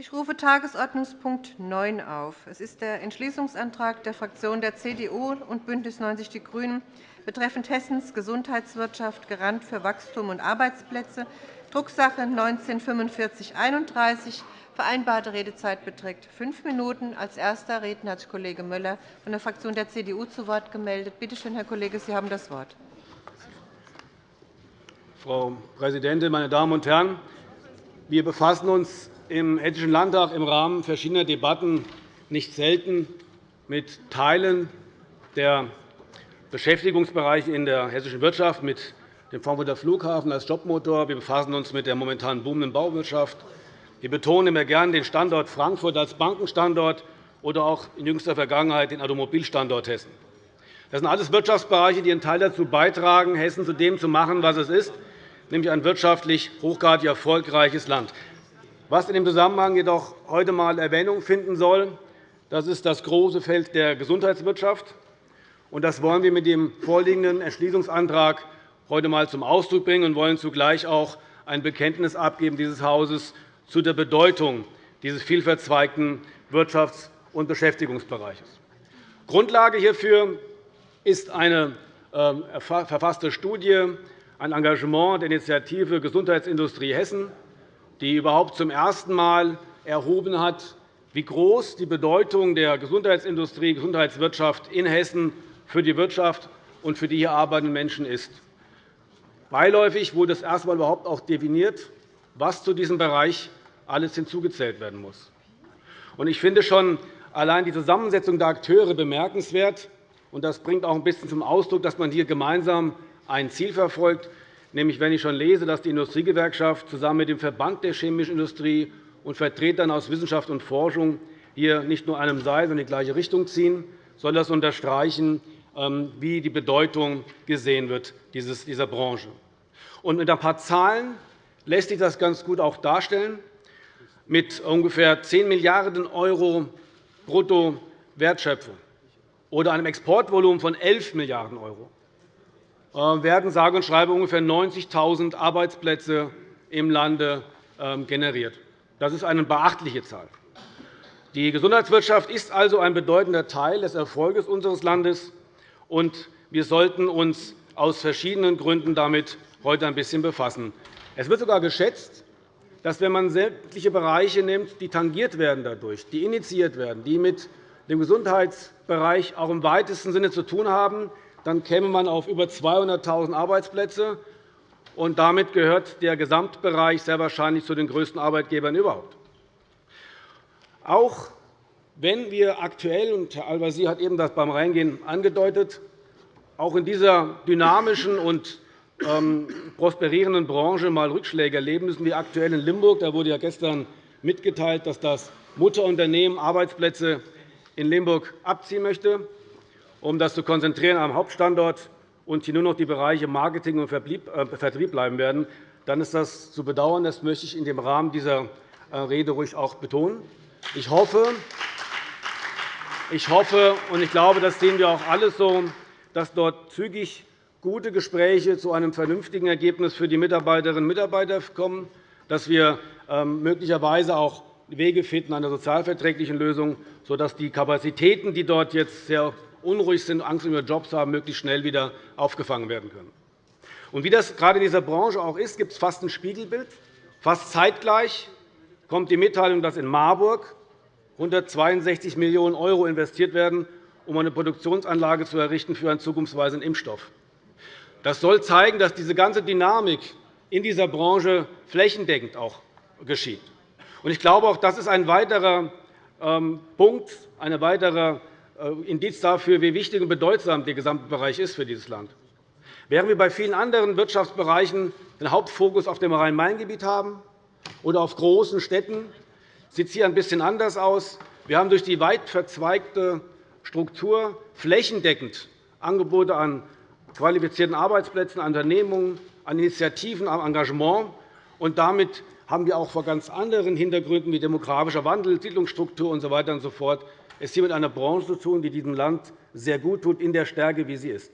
Ich rufe Tagesordnungspunkt 9 auf. Es ist der Entschließungsantrag der Fraktionen der CDU und BÜNDNIS 90 die GRÜNEN betreffend Hessens Gesundheitswirtschaft Garant für Wachstum und Arbeitsplätze, Drucksache 19-4531. Vereinbarte Redezeit beträgt fünf Minuten. Als erster Redner hat sich Kollege Möller von der Fraktion der CDU zu Wort gemeldet. Bitte schön, Herr Kollege, Sie haben das Wort. Frau Präsidentin, meine Damen und Herren! Wir befassen uns im Hessischen Landtag im Rahmen verschiedener Debatten nicht selten mit Teilen der Beschäftigungsbereiche in der hessischen Wirtschaft, mit dem Frankfurter Flughafen als Jobmotor. Wir befassen uns mit der momentan boomenden Bauwirtschaft. Wir betonen immer gern den Standort Frankfurt als Bankenstandort oder auch in jüngster Vergangenheit den Automobilstandort Hessen. Das sind alles Wirtschaftsbereiche, die einen Teil dazu beitragen, Hessen zu dem zu machen, was es ist, nämlich ein wirtschaftlich hochgradig erfolgreiches Land. Was in dem Zusammenhang jedoch heute einmal Erwähnung finden soll, das ist das große Feld der Gesundheitswirtschaft. Das wollen wir mit dem vorliegenden Entschließungsantrag heute einmal zum Ausdruck bringen und wollen zugleich auch ein Bekenntnis abgeben dieses Hauses zu der Bedeutung dieses vielverzweigten Wirtschafts- und Beschäftigungsbereiches. Grundlage hierfür ist eine ähm, verfasste Studie ein Engagement der Initiative Gesundheitsindustrie Hessen, die überhaupt zum ersten Mal erhoben hat, wie groß die Bedeutung der Gesundheitsindustrie, Gesundheitswirtschaft in Hessen für die Wirtschaft und für die hier arbeitenden Menschen ist. Beiläufig wurde es erst einmal überhaupt auch definiert, was zu diesem Bereich alles hinzugezählt werden muss. Ich finde schon allein die Zusammensetzung der Akteure bemerkenswert. Das bringt auch ein bisschen zum Ausdruck, dass man hier gemeinsam ein Ziel verfolgt, nämlich wenn ich schon lese, dass die Industriegewerkschaft zusammen mit dem Verband der chemischen Industrie und Vertretern aus Wissenschaft und Forschung hier nicht nur einem Seil, sondern in die gleiche Richtung ziehen, soll das unterstreichen, ähm, wie die Bedeutung gesehen wird dieser Branche. mit ein paar Zahlen lässt sich das ganz gut auch darstellen. Mit ungefähr 10 Milliarden € Bruttowertschöpfung oder einem Exportvolumen von 11 Milliarden € werden sage und schreibe ungefähr 90.000 Arbeitsplätze im Lande ähm, generiert. Das ist eine beachtliche Zahl. Die Gesundheitswirtschaft ist also ein bedeutender Teil des Erfolgs unseres Landes, und wir sollten uns aus verschiedenen Gründen damit heute ein bisschen befassen. Es wird sogar geschätzt, dass, wenn man sämtliche Bereiche nimmt, die tangiert werden dadurch, die initiiert werden, die mit dem Gesundheitsbereich auch im weitesten Sinne zu tun haben, dann käme man auf über 200.000 Arbeitsplätze. Und damit gehört der Gesamtbereich sehr wahrscheinlich zu den größten Arbeitgebern überhaupt. Auch wenn wir aktuell, und Herr Al-Wazir hat eben das beim Reingehen angedeutet, auch in dieser dynamischen und ähm, prosperierenden Branche einmal Rückschläge erleben müssen, wie aktuell in Limburg. Da wurde ja gestern mitgeteilt, dass das Mutterunternehmen Arbeitsplätze in Limburg abziehen möchte um das zu konzentrieren am Hauptstandort und hier nur noch die Bereiche Marketing und äh, Vertrieb bleiben werden, dann ist das zu bedauern. Das möchte ich in dem Rahmen dieser äh, Rede ruhig auch betonen. Ich hoffe, ich hoffe und ich glaube, das sehen wir auch alle so, dass dort zügig gute Gespräche zu einem vernünftigen Ergebnis für die Mitarbeiterinnen und Mitarbeiter kommen, dass wir ähm, möglicherweise auch Wege finden einer sozialverträglichen Lösung, sodass die Kapazitäten, die dort jetzt sehr unruhig sind, Angst um ihre Jobs haben, möglichst schnell wieder aufgefangen werden können. Und wie das gerade in dieser Branche auch ist, gibt es fast ein Spiegelbild. Fast zeitgleich kommt die Mitteilung, dass in Marburg 162 Millionen € investiert werden, um eine Produktionsanlage zu errichten für einen zukunftsweisenden Impfstoff. Das soll zeigen, dass diese ganze Dynamik in dieser Branche flächendeckend auch geschieht. Ich glaube, auch das ist ein weiterer ähm, Punkt, eine weitere Indiz dafür, wie wichtig und bedeutsam der gesamte Bereich ist für dieses Land. Während wir bei vielen anderen Wirtschaftsbereichen den Hauptfokus auf dem Rhein-Main-Gebiet haben oder auf großen Städten, sieht es hier ein bisschen anders aus. Wir haben durch die weit verzweigte Struktur flächendeckend Angebote an qualifizierten Arbeitsplätzen, an Unternehmungen, an Initiativen, an Engagement. Und damit haben wir auch vor ganz anderen Hintergründen wie demografischer Wandel, Siedlungsstruktur usw. So und so fort es hier mit einer Branche zu tun, die diesem Land sehr gut tut, in der Stärke, wie sie ist.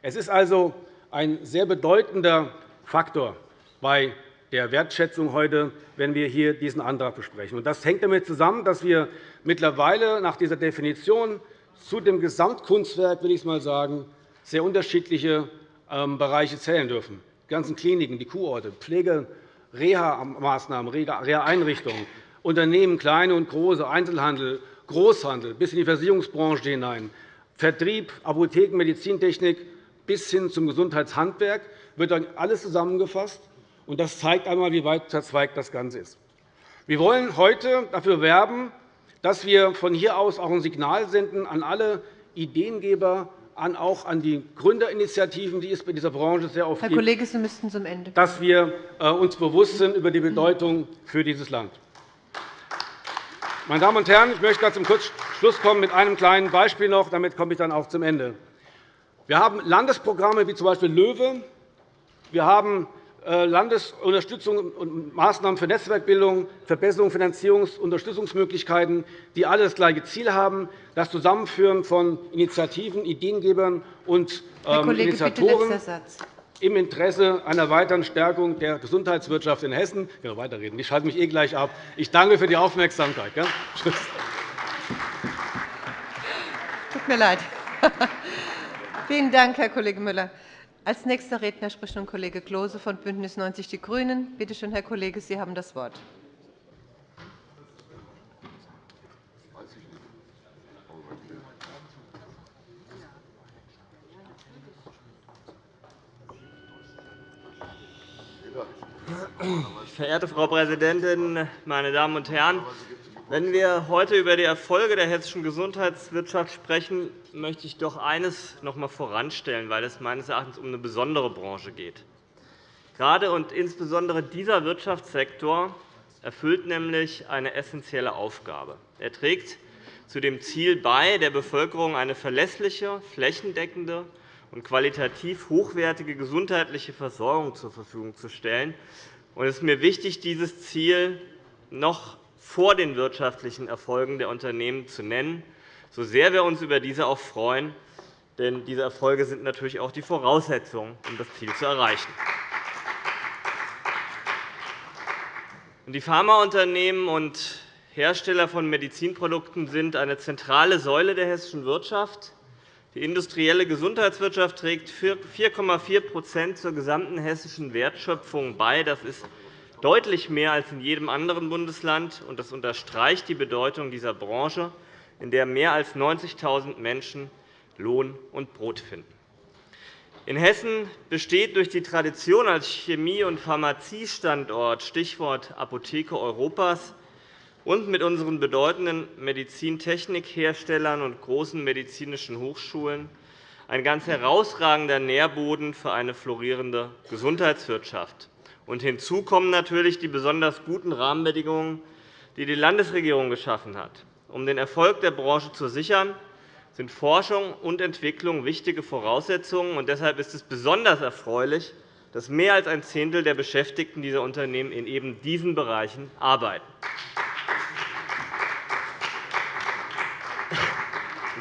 Es ist also ein sehr bedeutender Faktor bei der Wertschätzung heute, wenn wir hier diesen Antrag besprechen. Das hängt damit zusammen, dass wir mittlerweile nach dieser Definition zu dem Gesamtkunstwerk, will ich mal sagen, sehr unterschiedliche ähm, Bereiche zählen dürfen. Die ganzen Kliniken, die Kurorte, Pflege, Reha-Maßnahmen, Reha-Einrichtungen, Unternehmen, kleine und große, Einzelhandel, Großhandel bis in die Versicherungsbranche hinein, Vertrieb, Apotheken, Medizintechnik bis hin zum Gesundheitshandwerk wird dann alles zusammengefasst. Das zeigt einmal, wie weit verzweigt das Ganze ist. Wir wollen heute dafür werben, dass wir von hier aus auch ein Signal senden an alle Ideengeber, an auch an die Gründerinitiativen, die es bei dieser Branche sehr oft Herr gibt, Kollege, Sie müssten zum Ende. dass wir äh, uns bewusst sind über die Bedeutung für dieses Land. Meine Damen und Herren, ich möchte zum Schluss kommen mit einem kleinen Beispiel noch. Damit komme ich dann auch zum Ende. Wir haben Landesprogramme wie z. B. LOEWE. Wir haben äh, Landesunterstützung und Maßnahmen für Netzwerkbildung, Verbesserung Finanzierungs- und Unterstützungsmöglichkeiten, die alle das gleiche Ziel haben, das Zusammenführen von Initiativen, Ideengebern und Herr ähm, Kollege, Initiatoren im Interesse einer weiteren Stärkung der Gesundheitswirtschaft in Hessen. Ich kann noch weiterreden. Ich schalte mich eh gleich ab. Ich danke für die Aufmerksamkeit. Tschüss. Tut mir leid. Vielen Dank, Herr Kollege Müller. Als nächster Redner spricht nun Kollege Klose von BÜNDNIS 90 die GRÜNEN. Bitte schön, Herr Kollege, Sie haben das Wort. Verehrte Frau Präsidentin, meine Damen und Herren! Wenn wir heute über die Erfolge der hessischen Gesundheitswirtschaft sprechen, möchte ich doch eines noch einmal voranstellen, weil es meines Erachtens um eine besondere Branche geht. Gerade und insbesondere dieser Wirtschaftssektor erfüllt nämlich eine essentielle Aufgabe. Er trägt zu dem Ziel bei, der Bevölkerung eine verlässliche, flächendeckende und qualitativ hochwertige gesundheitliche Versorgung zur Verfügung zu stellen. Es ist mir wichtig, dieses Ziel noch vor den wirtschaftlichen Erfolgen der Unternehmen zu nennen, so sehr wir uns über diese auch freuen. Denn diese Erfolge sind natürlich auch die Voraussetzung, um das Ziel zu erreichen. Die Pharmaunternehmen und Hersteller von Medizinprodukten sind eine zentrale Säule der hessischen Wirtschaft. Die industrielle Gesundheitswirtschaft trägt 4,4% zur gesamten hessischen Wertschöpfung bei. Das ist deutlich mehr als in jedem anderen Bundesland. Das unterstreicht die Bedeutung dieser Branche, in der mehr als 90.000 Menschen Lohn und Brot finden. In Hessen besteht durch die Tradition als Chemie- und Pharmaziestandort Stichwort Apotheke Europas und mit unseren bedeutenden Medizintechnikherstellern und großen medizinischen Hochschulen ein ganz herausragender Nährboden für eine florierende Gesundheitswirtschaft. Und hinzu kommen natürlich die besonders guten Rahmenbedingungen, die die Landesregierung geschaffen hat. Um den Erfolg der Branche zu sichern, sind Forschung und Entwicklung wichtige Voraussetzungen. Und deshalb ist es besonders erfreulich, dass mehr als ein Zehntel der Beschäftigten dieser Unternehmen in eben diesen Bereichen arbeiten.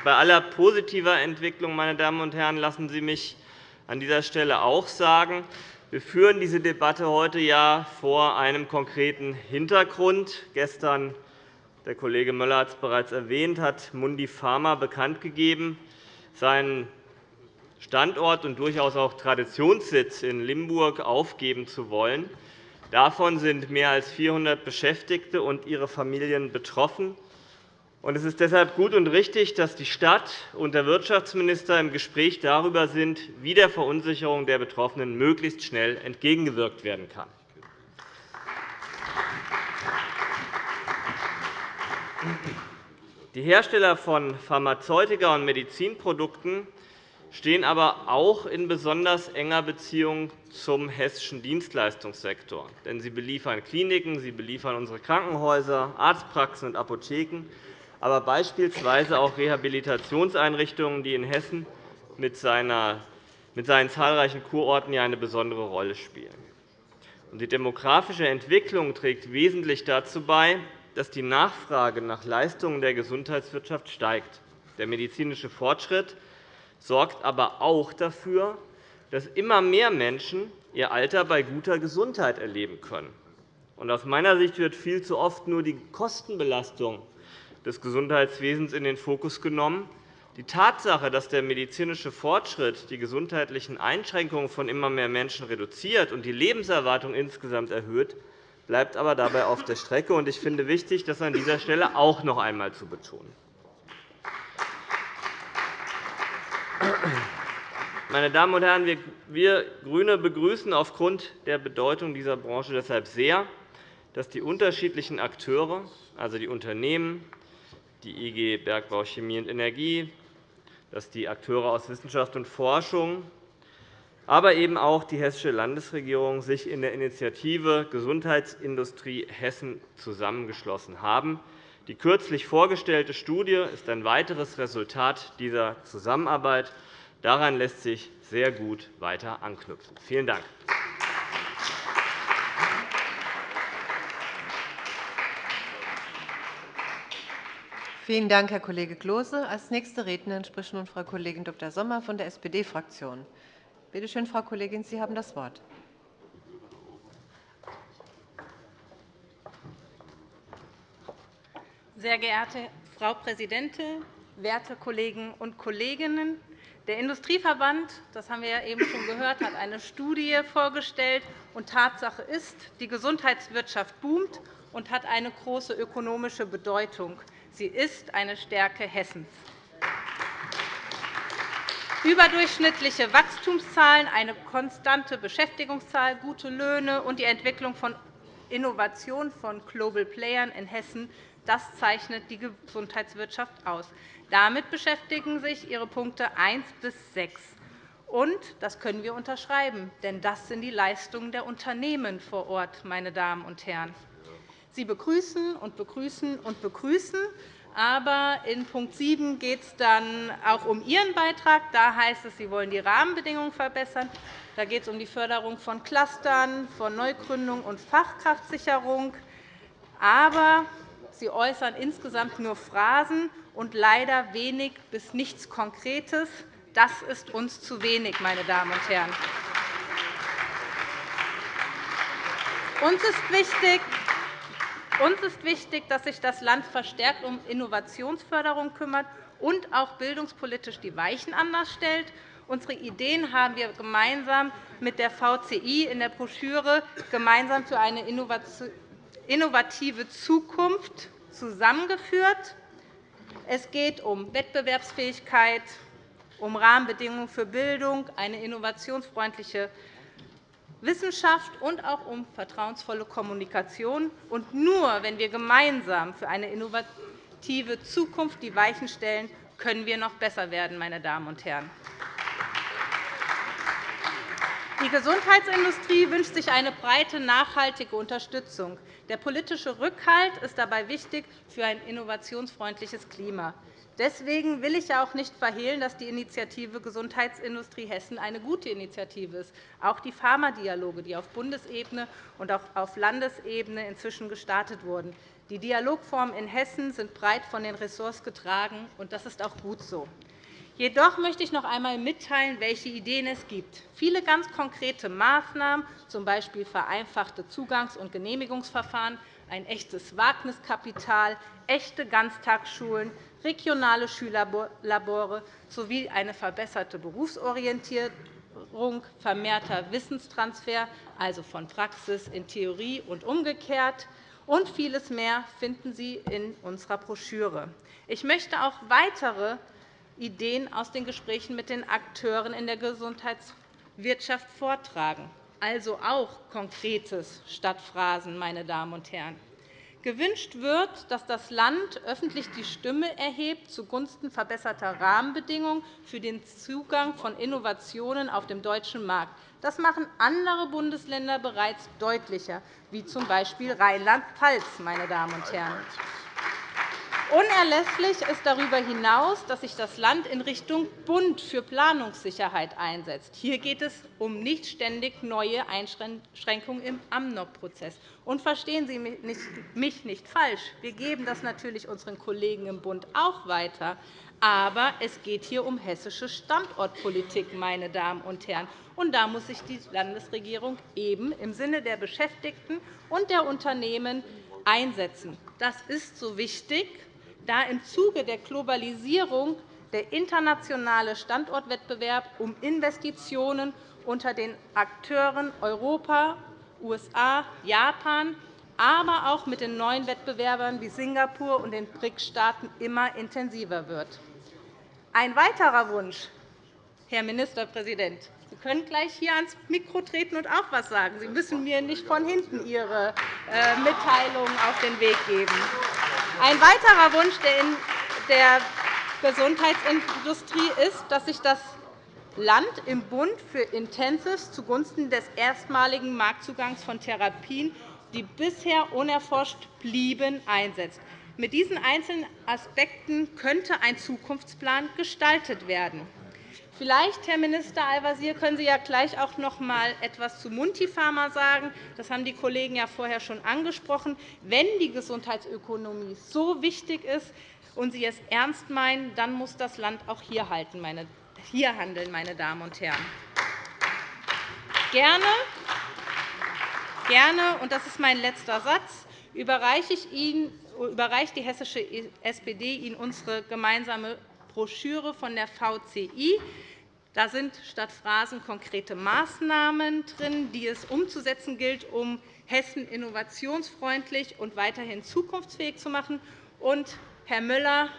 Bei aller positiver Entwicklung, meine Damen und Herren, lassen Sie mich an dieser Stelle auch sagen, wir führen diese Debatte heute ja vor einem konkreten Hintergrund. Gestern, der Kollege Müller hat es bereits erwähnt, hat Mundi Pharma bekannt gegeben, seinen Standort und durchaus auch Traditionssitz in Limburg aufgeben zu wollen. Davon sind mehr als 400 Beschäftigte und ihre Familien betroffen. Es ist deshalb gut und richtig, dass die Stadt und der Wirtschaftsminister im Gespräch darüber sind, wie der Verunsicherung der Betroffenen möglichst schnell entgegengewirkt werden kann. Die Hersteller von Pharmazeutika und Medizinprodukten stehen aber auch in besonders enger Beziehung zum hessischen Dienstleistungssektor. Denn sie beliefern Kliniken, sie beliefern unsere Krankenhäuser, Arztpraxen und Apotheken aber beispielsweise auch Rehabilitationseinrichtungen, die in Hessen mit seinen zahlreichen Kurorten eine besondere Rolle spielen. Die demografische Entwicklung trägt wesentlich dazu bei, dass die Nachfrage nach Leistungen der Gesundheitswirtschaft steigt. Der medizinische Fortschritt sorgt aber auch dafür, dass immer mehr Menschen ihr Alter bei guter Gesundheit erleben können. Aus meiner Sicht wird viel zu oft nur die Kostenbelastung des Gesundheitswesens in den Fokus genommen. Die Tatsache, dass der medizinische Fortschritt die gesundheitlichen Einschränkungen von immer mehr Menschen reduziert und die Lebenserwartung insgesamt erhöht, bleibt aber dabei auf der Strecke. Ich finde wichtig, das an dieser Stelle auch noch einmal zu betonen. Meine Damen und Herren, wir GRÜNE begrüßen aufgrund der Bedeutung dieser Branche deshalb sehr, dass die unterschiedlichen Akteure, also die Unternehmen, die IG Bergbau, Chemie und Energie, dass die Akteure aus Wissenschaft und Forschung, aber eben auch die Hessische Landesregierung sich in der Initiative Gesundheitsindustrie Hessen zusammengeschlossen haben. Die kürzlich vorgestellte Studie ist ein weiteres Resultat dieser Zusammenarbeit. Daran lässt sich sehr gut weiter anknüpfen. Vielen Dank. Vielen Dank, Herr Kollege Klose. Als nächste Rednerin spricht nun Frau Kollegin Dr. Sommer von der SPD-Fraktion. Bitte schön, Frau Kollegin, Sie haben das Wort. Sehr geehrte Frau Präsidentin, werte Kollegen und Kolleginnen! Der Industrieverband, das haben wir ja eben schon gehört, hat eine Studie vorgestellt. Und Tatsache ist, die Gesundheitswirtschaft boomt und hat eine große ökonomische Bedeutung. Sie ist eine Stärke Hessens. Überdurchschnittliche Wachstumszahlen, eine konstante Beschäftigungszahl, gute Löhne und die Entwicklung von Innovation von Global Playern in Hessen das zeichnet die Gesundheitswirtschaft aus. Damit beschäftigen sich Ihre Punkte 1 bis 6. Und das können wir unterschreiben, denn das sind die Leistungen der Unternehmen vor Ort, meine Damen und Herren. Sie begrüßen und begrüßen und begrüßen. Aber in Punkt 7 geht es dann auch um Ihren Beitrag. Da heißt es, Sie wollen die Rahmenbedingungen verbessern. Da geht es um die Förderung von Clustern, von Neugründung und Fachkraftsicherung. Aber Sie äußern insgesamt nur Phrasen und leider wenig bis nichts Konkretes. Das ist uns zu wenig, meine Damen und Herren. Uns ist wichtig, uns ist wichtig, dass sich das Land verstärkt um Innovationsförderung kümmert und auch bildungspolitisch die Weichen anders stellt. Unsere Ideen haben wir gemeinsam mit der VCI in der Broschüre gemeinsam für eine innovative Zukunft zusammengeführt. Es geht um Wettbewerbsfähigkeit, um Rahmenbedingungen für Bildung, eine innovationsfreundliche Wissenschaft und auch um vertrauensvolle Kommunikation. Und nur wenn wir gemeinsam für eine innovative Zukunft die Weichen stellen, können wir noch besser werden. Meine Damen und Herren. Die Gesundheitsindustrie wünscht sich eine breite, nachhaltige Unterstützung. Der politische Rückhalt ist dabei wichtig für ein innovationsfreundliches Klima. Deswegen will ich auch nicht verhehlen, dass die Initiative Gesundheitsindustrie Hessen eine gute Initiative ist. Auch die Pharmadialoge, die auf Bundesebene und auch auf Landesebene inzwischen gestartet wurden. Die Dialogformen in Hessen sind breit von den Ressorts getragen, und das ist auch gut so. Jedoch möchte ich noch einmal mitteilen, welche Ideen es gibt. Viele ganz konkrete Maßnahmen, z. B. vereinfachte Zugangs- und Genehmigungsverfahren, ein echtes Wagniskapital, echte Ganztagsschulen, regionale Schülerlabore sowie eine verbesserte Berufsorientierung, vermehrter Wissenstransfer, also von Praxis in Theorie und umgekehrt, und vieles mehr finden Sie in unserer Broschüre. Ich möchte auch weitere Ideen aus den Gesprächen mit den Akteuren in der Gesundheitswirtschaft vortragen, also auch Konkretes statt Phrasen, meine Damen und Herren. Gewünscht wird, dass das Land öffentlich die Stimme erhebt zugunsten verbesserter Rahmenbedingungen für den Zugang von Innovationen auf dem deutschen Markt. Das machen andere Bundesländer bereits deutlicher, wie z. B. Rheinland-Pfalz. Meine Damen und Herren. Unerlässlich ist darüber hinaus, dass sich das Land in Richtung Bund für Planungssicherheit einsetzt. Hier geht es um nicht ständig neue Einschränkungen im AMNOG-Prozess. Und verstehen Sie mich nicht falsch. Wir geben das natürlich unseren Kollegen im Bund auch weiter. Aber es geht hier um hessische Standortpolitik, meine Damen und Herren. Und da muss sich die Landesregierung eben im Sinne der Beschäftigten und der Unternehmen einsetzen. Das ist so wichtig, da im Zuge der Globalisierung der internationale Standortwettbewerb um Investitionen unter den Akteuren Europa, USA, Japan, aber auch mit den neuen Wettbewerbern wie Singapur und den BRICS-Staaten immer intensiver wird. Ein weiterer Wunsch, Herr Ministerpräsident, Sie können gleich hier ans Mikro treten und auch etwas sagen. Sie müssen mir nicht von hinten Ihre äh, Mitteilungen auf den Weg geben. Ein weiterer Wunsch der Gesundheitsindustrie ist, dass sich das Land im Bund für Intensives zugunsten des erstmaligen Marktzugangs von Therapien, die bisher unerforscht blieben, einsetzt. Mit diesen einzelnen Aspekten könnte ein Zukunftsplan gestaltet werden. Vielleicht, Herr Minister Al-Wazir, können Sie ja gleich auch noch einmal etwas zu Mundipharma sagen. Das haben die Kollegen ja vorher schon angesprochen. Wenn die Gesundheitsökonomie so wichtig ist und Sie es ernst meinen, dann muss das Land auch hier, halten, meine, hier handeln, meine Damen und Herren. Gerne, gerne, und das ist mein letzter Satz, überreiche ich Ihnen überreicht die hessische SPD Ihnen unsere gemeinsame Broschüre von der VCI. Da sind statt Phrasen konkrete Maßnahmen drin, die es umzusetzen gilt, um Hessen innovationsfreundlich und weiterhin zukunftsfähig zu machen. Und, Herr Müller,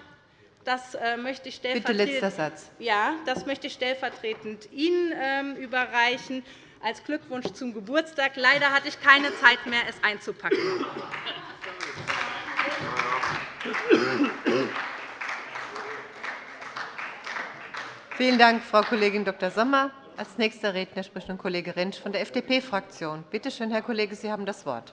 das äh, möchte ich Bitte letzter Satz. Ja, das möchte ich stellvertretend Ihnen ähm, überreichen als Glückwunsch zum Geburtstag. Leider hatte ich keine Zeit mehr, es einzupacken. Vielen Dank, Frau Kollegin Dr. Sommer. Als nächster Redner spricht nun Kollege Rentsch von der FDP-Fraktion. Bitte schön, Herr Kollege, Sie haben das Wort.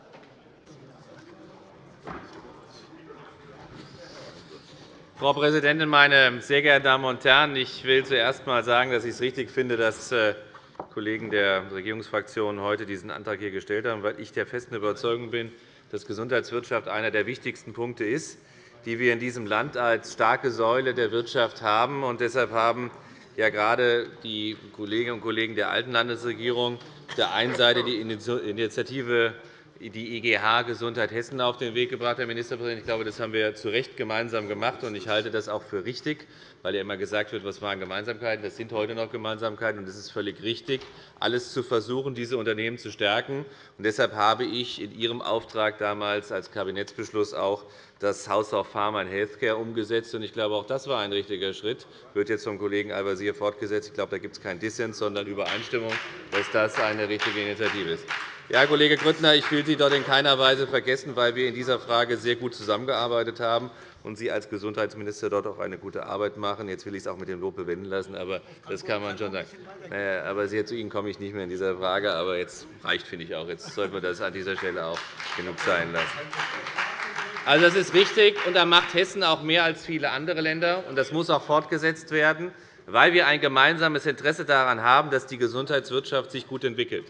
Frau Präsidentin, meine sehr geehrten Damen und Herren! Ich will zuerst einmal sagen, dass ich es richtig finde, dass äh, Kollegen der Regierungsfraktionen heute diesen Antrag hier gestellt haben, weil ich der festen Überzeugung bin, dass Gesundheitswirtschaft einer der wichtigsten Punkte ist, die wir in diesem Land als starke Säule der Wirtschaft haben. Und deshalb haben ja gerade die Kolleginnen und Kollegen der alten Landesregierung auf der einen Seite die Initiative die IGH Gesundheit Hessen auf den Weg gebracht, Herr Ministerpräsident. Ich glaube, das haben wir zu Recht gemeinsam gemacht. und Ich halte das auch für richtig, weil ja immer gesagt wird, was waren Gemeinsamkeiten. Das sind heute noch Gemeinsamkeiten, und es ist völlig richtig, alles zu versuchen, diese Unternehmen zu stärken. Und deshalb habe ich in Ihrem Auftrag damals als Kabinettsbeschluss auch das House of Pharma and Healthcare umgesetzt. Ich glaube, auch das war ein richtiger Schritt. Das wird jetzt vom Kollegen Al-Wazir fortgesetzt. Ich glaube, da gibt es keinen Dissens, sondern Übereinstimmung, dass das eine richtige Initiative ist. Ja, Kollege Grüttner, ich will Sie dort in keiner Weise vergessen, weil wir in dieser Frage sehr gut zusammengearbeitet haben und Sie als Gesundheitsminister dort auch eine gute Arbeit machen. Jetzt will ich es auch mit dem Lob bewenden lassen, aber das kann man schon sagen. Aber sehr zu Ihnen komme ich nicht mehr in dieser Frage. Aber jetzt reicht, finde ich auch. Jetzt sollten wir das an dieser Stelle auch genug sein lassen. Also, das ist richtig, und da macht Hessen auch mehr als viele andere Länder. Und das muss auch fortgesetzt werden, weil wir ein gemeinsames Interesse daran haben, dass die Gesundheitswirtschaft sich gut entwickelt.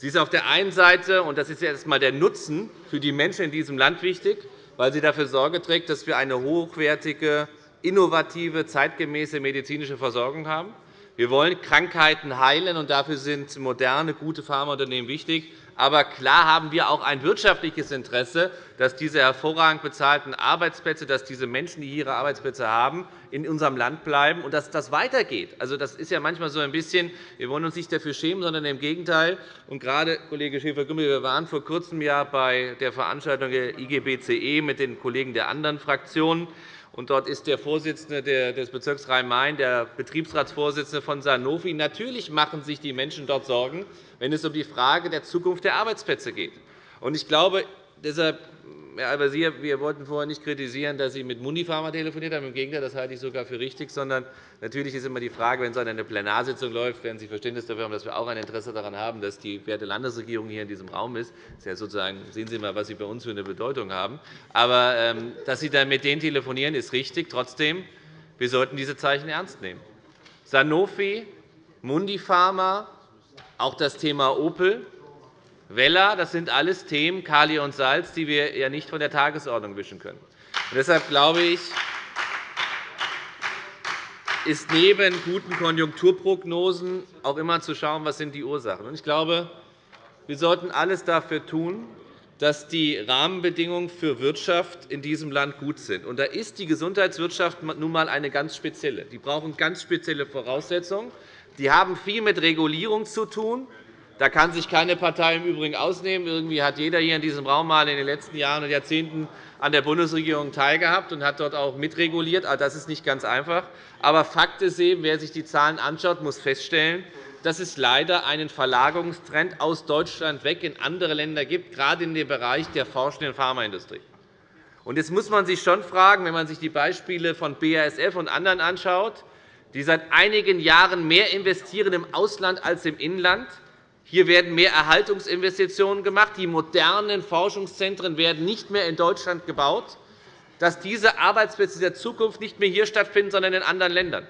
Sie ist auf der einen Seite, und das ist erst einmal der Nutzen für die Menschen in diesem Land wichtig, weil sie dafür Sorge trägt, dass wir eine hochwertige, innovative, zeitgemäße medizinische Versorgung haben. Wir wollen Krankheiten heilen, und dafür sind moderne, gute Pharmaunternehmen wichtig. Aber klar haben wir auch ein wirtschaftliches Interesse, dass diese hervorragend bezahlten Arbeitsplätze, dass diese Menschen, die ihre Arbeitsplätze haben, in unserem Land bleiben und dass das weitergeht. Also, das ist ja manchmal so ein bisschen, wir wollen uns nicht dafür schämen, sondern im Gegenteil. Und gerade, Kollege Schäfer-Gümbel, wir waren vor kurzem ja bei der Veranstaltung der IGBCE mit den Kollegen der anderen Fraktionen. Und dort ist der Vorsitzende des Bezirks Rhein-Main, der Betriebsratsvorsitzende von Sanofi. Natürlich machen sich die Menschen dort Sorgen, wenn es um die Frage der Zukunft der Arbeitsplätze geht. Ich glaube, deshalb Herr Al-Wazir, wir wollten vorher nicht kritisieren, dass Sie mit Mundipharma telefoniert haben. Im Gegenteil, das halte ich sogar für richtig. Sondern natürlich ist immer die Frage, wenn so eine Plenarsitzung läuft, werden Sie Verständnis dafür haben, dass wir auch ein Interesse daran haben, dass die werte Landesregierung hier in diesem Raum ist. Das ist ja sozusagen, sehen Sie mal, was Sie bei uns für eine Bedeutung haben. Aber ähm, dass Sie dann mit denen telefonieren, ist richtig. Trotzdem, wir sollten diese Zeichen ernst nehmen. Sanofi, Mundipharma, auch das Thema Opel, Wella, das sind alles Themen, Kali und Salz, die wir ja nicht von der Tagesordnung wischen können. Und deshalb glaube ich, ist neben guten Konjunkturprognosen auch immer zu schauen, was sind die Ursachen. sind. Ich glaube, wir sollten alles dafür tun, dass die Rahmenbedingungen für Wirtschaft in diesem Land gut sind. Und da ist die Gesundheitswirtschaft nun einmal eine ganz spezielle. Die brauchen ganz spezielle Voraussetzungen. Die haben viel mit Regulierung zu tun. Da kann sich keine Partei im Übrigen ausnehmen. Irgendwie hat jeder hier in diesem Raum mal in den letzten Jahren und Jahrzehnten an der Bundesregierung teilgehabt und hat dort auch mitreguliert. Also, das ist nicht ganz einfach. Aber Fakt ist eben, wer sich die Zahlen anschaut, muss feststellen, dass es leider einen Verlagerungstrend aus Deutschland weg in andere Länder gibt, gerade in dem Bereich der forschenden Pharmaindustrie. Jetzt muss man sich schon fragen, wenn man sich die Beispiele von BASF und anderen anschaut, die seit einigen Jahren mehr investieren im Ausland als im Inland, hier werden mehr Erhaltungsinvestitionen gemacht. Die modernen Forschungszentren werden nicht mehr in Deutschland gebaut, dass diese Arbeitsplätze der Zukunft nicht mehr hier stattfinden, sondern in anderen Ländern.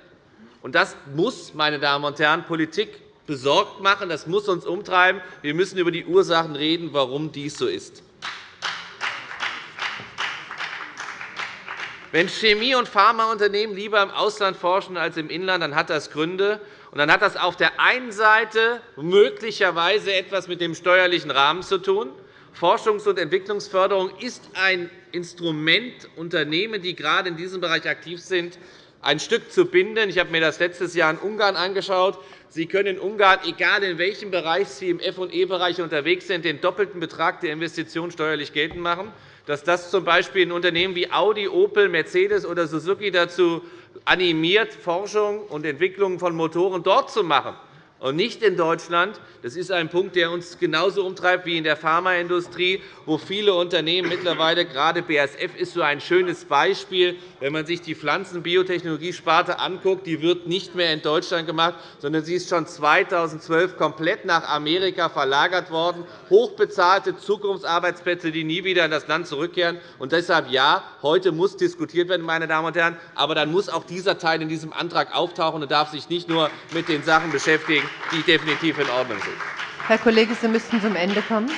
Das muss, meine Damen und Herren, Politik besorgt machen. Das muss uns umtreiben. Wir müssen über die Ursachen reden, warum dies so ist. Wenn Chemie- und Pharmaunternehmen lieber im Ausland forschen als im Inland, dann hat das Gründe. Und dann hat das auf der einen Seite möglicherweise etwas mit dem steuerlichen Rahmen zu tun. Forschungs- und Entwicklungsförderung ist ein Instrument, Unternehmen, die gerade in diesem Bereich aktiv sind, ein Stück zu binden. Ich habe mir das letztes Jahr in Ungarn angeschaut. Sie können in Ungarn, egal in welchem Bereich Sie im F&E-Bereich unterwegs sind, den doppelten Betrag der Investition steuerlich geltend machen. Dass das z. B. in Unternehmen wie Audi, Opel, Mercedes oder Suzuki dazu animiert, Forschung und Entwicklung von Motoren dort zu machen und nicht in Deutschland. Das ist ein Punkt, der uns genauso umtreibt wie in der Pharmaindustrie, wo viele Unternehmen mittlerweile, gerade BASF ist so ein schönes Beispiel, wenn man sich die Pflanzenbiotechnologiesparte anguckt, die wird nicht mehr in Deutschland gemacht, sondern sie ist schon 2012 komplett nach Amerika verlagert worden. Hochbezahlte Zukunftsarbeitsplätze, die nie wieder in das Land zurückkehren. Und deshalb ja, heute muss diskutiert werden, meine Damen und Herren. Aber dann muss auch dieser Teil in diesem Antrag auftauchen und darf sich nicht nur mit den Sachen beschäftigen, die definitiv in Ordnung sind. Herr Kollege, Sie müssten zum Ende kommen.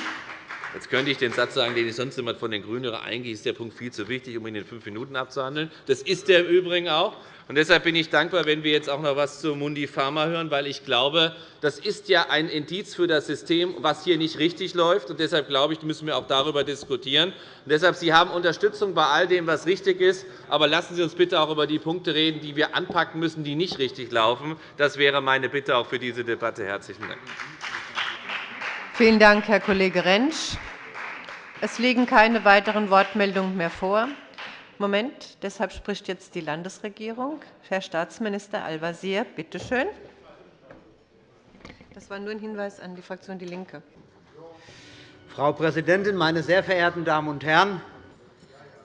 Jetzt könnte ich den Satz sagen, den ich sonst immer von den GRÜNEN höre. Eigentlich ist der Punkt viel zu wichtig, um ihn in fünf Minuten abzuhandeln. Das ist er im Übrigen auch. Und deshalb bin ich dankbar, wenn wir jetzt auch noch etwas zu Mundi Pharma hören, weil ich glaube, das ist ja ein Indiz für das System, was hier nicht richtig läuft. Und deshalb glaube ich, müssen wir auch darüber diskutieren. Und deshalb, Sie haben Unterstützung bei all dem, was richtig ist. Aber lassen Sie uns bitte auch über die Punkte reden, die wir anpacken müssen, die nicht richtig laufen. Das wäre meine Bitte auch für diese Debatte. Herzlichen Dank. Vielen Dank, Herr Kollege Rentsch. Es liegen keine weiteren Wortmeldungen mehr vor. Moment, deshalb spricht jetzt die Landesregierung. Herr Staatsminister Al-Wazir, bitte schön. Das war nur ein Hinweis an die Fraktion DIE LINKE. Frau Präsidentin, meine sehr verehrten Damen und Herren!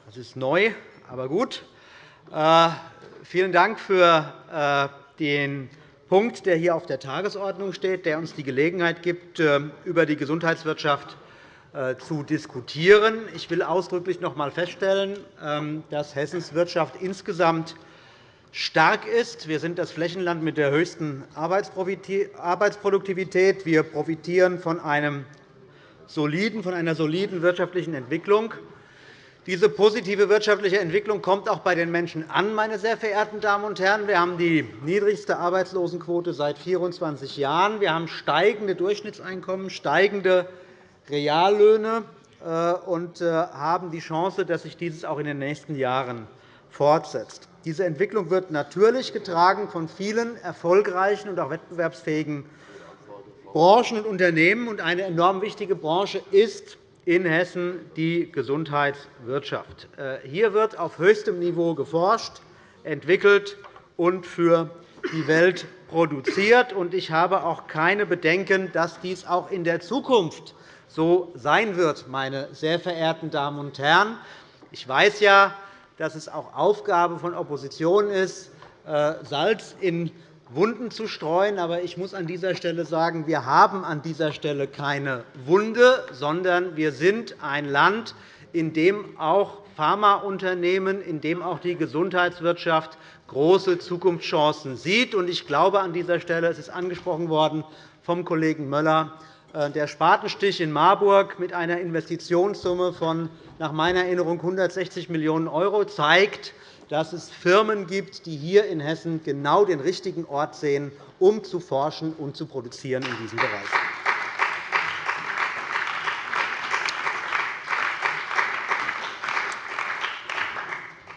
Das ist neu, aber gut. Äh, vielen Dank für äh, den Punkt, der hier auf der Tagesordnung steht, der uns die Gelegenheit gibt, äh, über die Gesundheitswirtschaft äh, zu diskutieren. Ich will ausdrücklich noch einmal feststellen, ähm, dass Hessens Wirtschaft insgesamt stark ist. Wir sind das Flächenland mit der höchsten Arbeitsproduktivität. Wir profitieren von, einem soliden, von einer soliden wirtschaftlichen Entwicklung. Diese positive wirtschaftliche Entwicklung kommt auch bei den Menschen an, meine sehr verehrten Damen und Herren. Wir haben die niedrigste Arbeitslosenquote seit 24 Jahren. Wir haben steigende Durchschnittseinkommen, steigende Reallöhne äh, und äh, haben die Chance, dass sich dieses auch in den nächsten Jahren fortsetzt. Diese Entwicklung wird natürlich getragen von vielen erfolgreichen und auch wettbewerbsfähigen Branchen und Unternehmen. Eine enorm wichtige Branche ist in Hessen die Gesundheitswirtschaft. Äh, hier wird auf höchstem Niveau geforscht, entwickelt und für die Welt produziert. Ich habe auch keine Bedenken, dass dies auch in der Zukunft so sein wird, meine sehr verehrten Damen und Herren. Ich weiß ja, dass es auch Aufgabe von Opposition ist, äh, Salz in Wunden zu streuen. Aber ich muss an dieser Stelle sagen, wir haben an dieser Stelle keine Wunde, sondern wir sind ein Land, in dem auch Pharmaunternehmen, in dem auch die Gesundheitswirtschaft große Zukunftschancen sieht. Ich glaube an dieser Stelle, es ist angesprochen worden vom Kollegen Möller, äh, der Spatenstich in Marburg mit einer Investitionssumme von nach meiner Erinnerung 160 Millionen € zeigt, dass es Firmen gibt, die hier in Hessen genau den richtigen Ort sehen, um zu forschen und zu produzieren in diesem Bereich.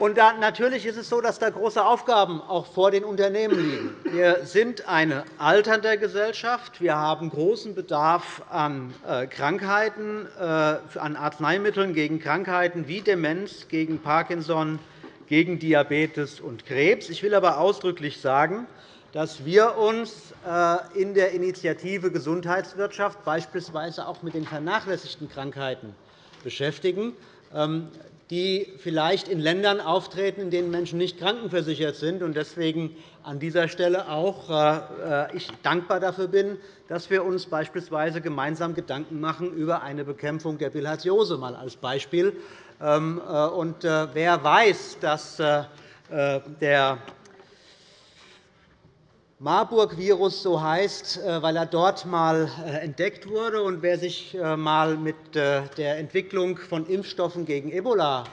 Und da, natürlich ist es so, dass da große Aufgaben auch vor den Unternehmen liegen. Wir sind eine alternde Gesellschaft. Wir haben großen Bedarf an äh, Krankheiten, äh, an Arzneimitteln gegen Krankheiten wie Demenz, gegen Parkinson, gegen Diabetes und Krebs. Ich will aber ausdrücklich sagen, dass wir uns äh, in der Initiative Gesundheitswirtschaft beispielsweise auch mit den vernachlässigten Krankheiten beschäftigen. Ähm, die vielleicht in Ländern auftreten, in denen Menschen nicht krankenversichert sind. Deswegen an dieser Stelle auch äh, ich dankbar dafür bin, dass wir uns beispielsweise gemeinsam Gedanken machen über eine Bekämpfung der Bilharziose mal als Beispiel. Ähm, äh, und äh, wer weiß, dass der Marburg-Virus so heißt, äh, weil er dort einmal äh, entdeckt wurde. Und wer sich einmal äh, mit der Entwicklung von Impfstoffen gegen Ebola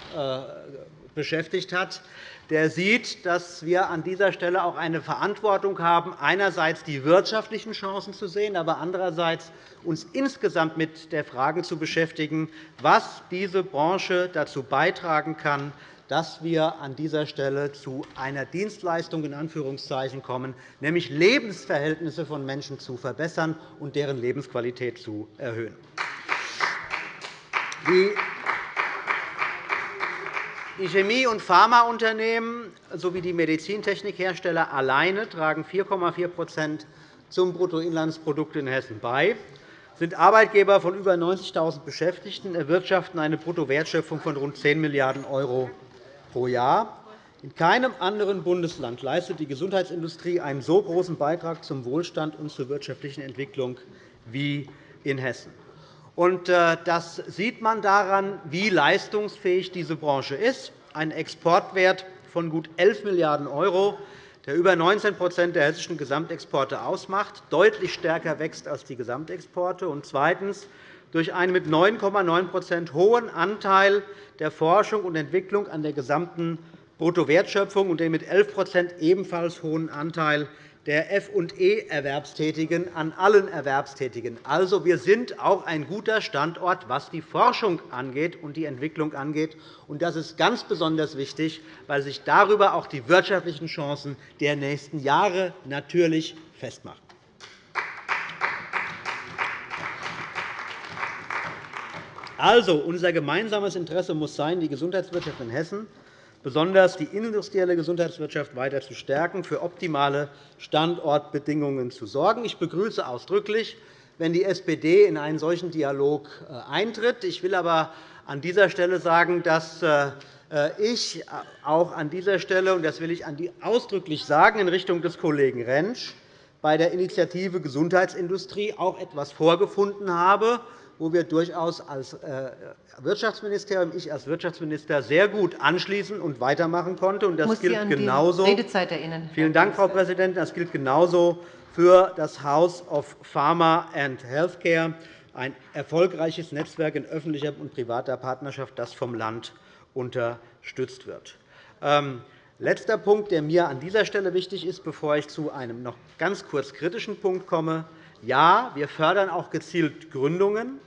beschäftigt hat, der sieht, dass wir an dieser Stelle auch eine Verantwortung haben, einerseits die wirtschaftlichen Chancen zu sehen, aber andererseits uns insgesamt mit der Frage zu beschäftigen, was diese Branche dazu beitragen kann, dass wir an dieser Stelle zu einer Dienstleistung in Anführungszeichen kommen, nämlich Lebensverhältnisse von Menschen zu verbessern und deren Lebensqualität zu erhöhen. Die Chemie- und Pharmaunternehmen sowie die Medizintechnikhersteller alleine tragen 4,4% zum Bruttoinlandsprodukt in Hessen bei, sind Arbeitgeber von über 90.000 Beschäftigten, erwirtschaften eine Bruttowertschöpfung von rund 10 Milliarden € pro Jahr. In keinem anderen Bundesland leistet die Gesundheitsindustrie einen so großen Beitrag zum Wohlstand und zur wirtschaftlichen Entwicklung wie in Hessen. Äh, das sieht man daran, wie leistungsfähig diese Branche ist. Ein Exportwert von gut 11 Milliarden €, der über 19% der hessischen Gesamtexporte ausmacht, deutlich stärker wächst als die Gesamtexporte. Und zweitens durch einen mit 9,9% hohen Anteil der Forschung und Entwicklung an der gesamten Bruttowertschöpfung und den mit 11% ebenfalls hohen Anteil der F&E-Erwerbstätigen an allen Erwerbstätigen. Also, wir sind auch ein guter Standort, was die Forschung angeht und die Entwicklung angeht. Das ist ganz besonders wichtig, weil sich darüber auch die wirtschaftlichen Chancen der nächsten Jahre natürlich festmachen. Also, unser gemeinsames Interesse muss sein, die Gesundheitswirtschaft in Hessen, besonders die industrielle Gesundheitswirtschaft, weiter zu stärken, für optimale Standortbedingungen zu sorgen. Ich begrüße ausdrücklich, wenn die SPD in einen solchen Dialog äh, eintritt. Ich will aber an dieser Stelle sagen, dass äh, ich auch an dieser Stelle, und das will ich ausdrücklich sagen in Richtung des Kollegen Rentsch, bei der Initiative Gesundheitsindustrie auch etwas vorgefunden habe, wo wir durchaus als äh, Wirtschaftsministerium, ich als Wirtschaftsminister, sehr gut anschließen und weitermachen konnten. Das muss gilt genauso. Redezeit erinnern. Vielen Dank, Frau Präsidentin. Das gilt genauso für das House of Pharma and Healthcare, ein erfolgreiches Netzwerk in öffentlicher und privater Partnerschaft, das vom Land unterstützt wird. Letzter Punkt, der mir an dieser Stelle wichtig ist, bevor ich zu einem noch ganz kurz kritischen Punkt komme. Ja, wir fördern auch gezielt Gründungen.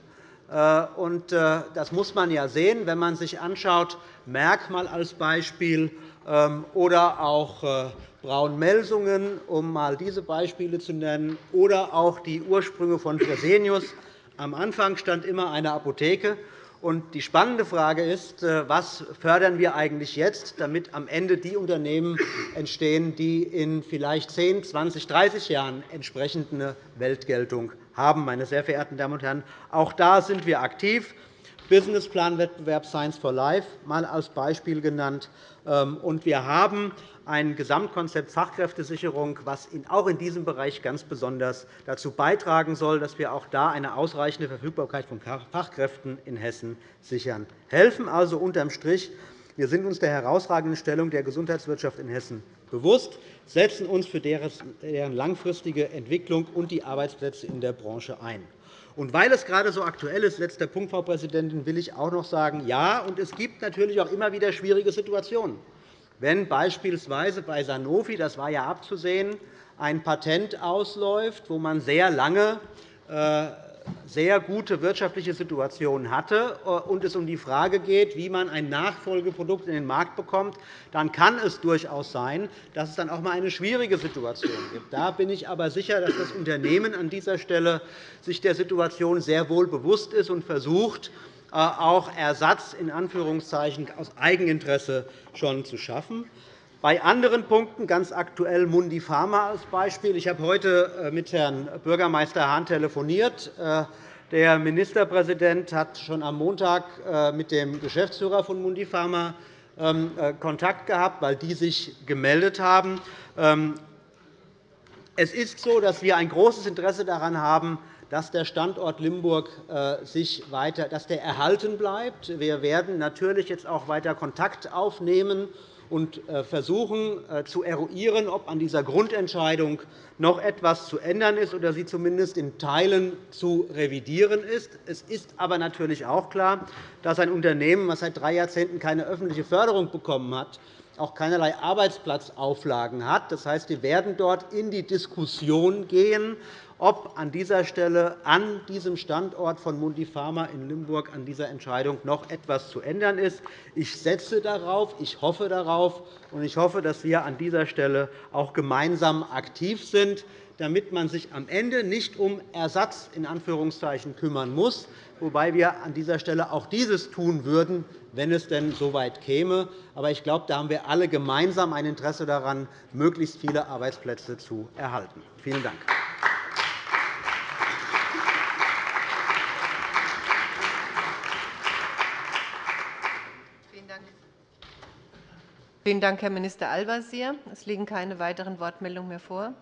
Äh, äh, das muss man ja sehen, wenn man sich anschaut, Merck mal als Beispiel ähm, oder auch äh, Braun-Melsungen, um einmal diese Beispiele zu nennen, oder auch die Ursprünge von Fresenius. Am Anfang stand immer eine Apotheke. Die spannende Frage ist, äh, was fördern wir eigentlich jetzt, damit am Ende die Unternehmen entstehen, die in vielleicht 10, 20, 30 Jahren entsprechende Weltgeltung haben. Meine sehr verehrten Damen und Herren, auch da sind wir aktiv. Businessplanwettbewerb Science for Life mal als Beispiel genannt. Ähm, und wir haben ein Gesamtkonzept Fachkräftesicherung, das auch in diesem Bereich ganz besonders dazu beitragen soll, dass wir auch da eine ausreichende Verfügbarkeit von Fachkräften in Hessen sichern. Helfen also unterm Strich. Wir sind uns der herausragenden Stellung der Gesundheitswirtschaft in Hessen bewusst, setzen uns für deren langfristige Entwicklung und die Arbeitsplätze in der Branche ein. Und weil es gerade so aktuell ist, letzter Punkt, Frau Präsidentin, will ich auch noch sagen, ja, und es gibt natürlich auch immer wieder schwierige Situationen. Wenn beispielsweise bei Sanofi, das war ja abzusehen, ein Patent ausläuft, wo man sehr lange äh, sehr gute wirtschaftliche Situation hatte äh, und es um die Frage geht, wie man ein Nachfolgeprodukt in den Markt bekommt, dann kann es durchaus sein, dass es dann auch einmal eine schwierige Situation gibt. Da bin ich aber sicher, dass das Unternehmen an dieser Stelle sich der Situation sehr wohl bewusst ist und versucht, äh, auch Ersatz in Anführungszeichen aus Eigeninteresse schon zu schaffen. Bei anderen Punkten, ganz aktuell Mundi Pharma als Beispiel. Ich habe heute äh, mit Herrn Bürgermeister Hahn telefoniert. Äh, der Ministerpräsident hat schon am Montag mit dem Geschäftsführer von Mundi Pharma ähm, Kontakt gehabt, weil die sich gemeldet haben. Ähm, es ist so, dass wir ein großes Interesse daran haben, dass der Standort Limburg äh, sich weiter, dass der erhalten bleibt. Wir werden natürlich jetzt auch weiter Kontakt aufnehmen und äh, versuchen äh, zu eruieren, ob an dieser Grundentscheidung noch etwas zu ändern ist oder sie zumindest in Teilen zu revidieren ist. Es ist aber natürlich auch klar, dass ein Unternehmen, das seit drei Jahrzehnten keine öffentliche Förderung bekommen hat, auch keinerlei Arbeitsplatzauflagen hat. Das heißt, wir werden dort in die Diskussion gehen, ob an dieser Stelle an diesem Standort von Mundipharma in Limburg an dieser Entscheidung noch etwas zu ändern ist. Ich setze darauf, ich hoffe darauf, und ich hoffe, dass wir an dieser Stelle auch gemeinsam aktiv sind, damit man sich am Ende nicht um Ersatz in Anführungszeichen kümmern muss, wobei wir an dieser Stelle auch dieses tun würden, wenn es denn so weit käme. Aber ich glaube, da haben wir alle gemeinsam ein Interesse daran, möglichst viele Arbeitsplätze zu erhalten. Vielen Dank. Vielen Dank, Herr Minister Al-Wazir. Es liegen keine weiteren Wortmeldungen mehr vor.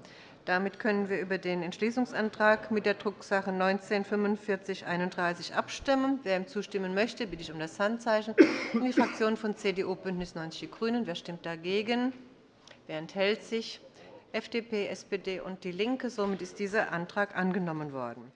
Damit können wir über den Entschließungsantrag mit der Drucksache 19 4531 abstimmen. Wer ihm zustimmen möchte, bitte ich um das Handzeichen. Die Fraktionen von CDU, BÜNDNIS 90 die GRÜNEN. Wer stimmt dagegen? Wer enthält sich? FDP, SPD und DIE LINKE. Somit ist dieser Antrag angenommen worden.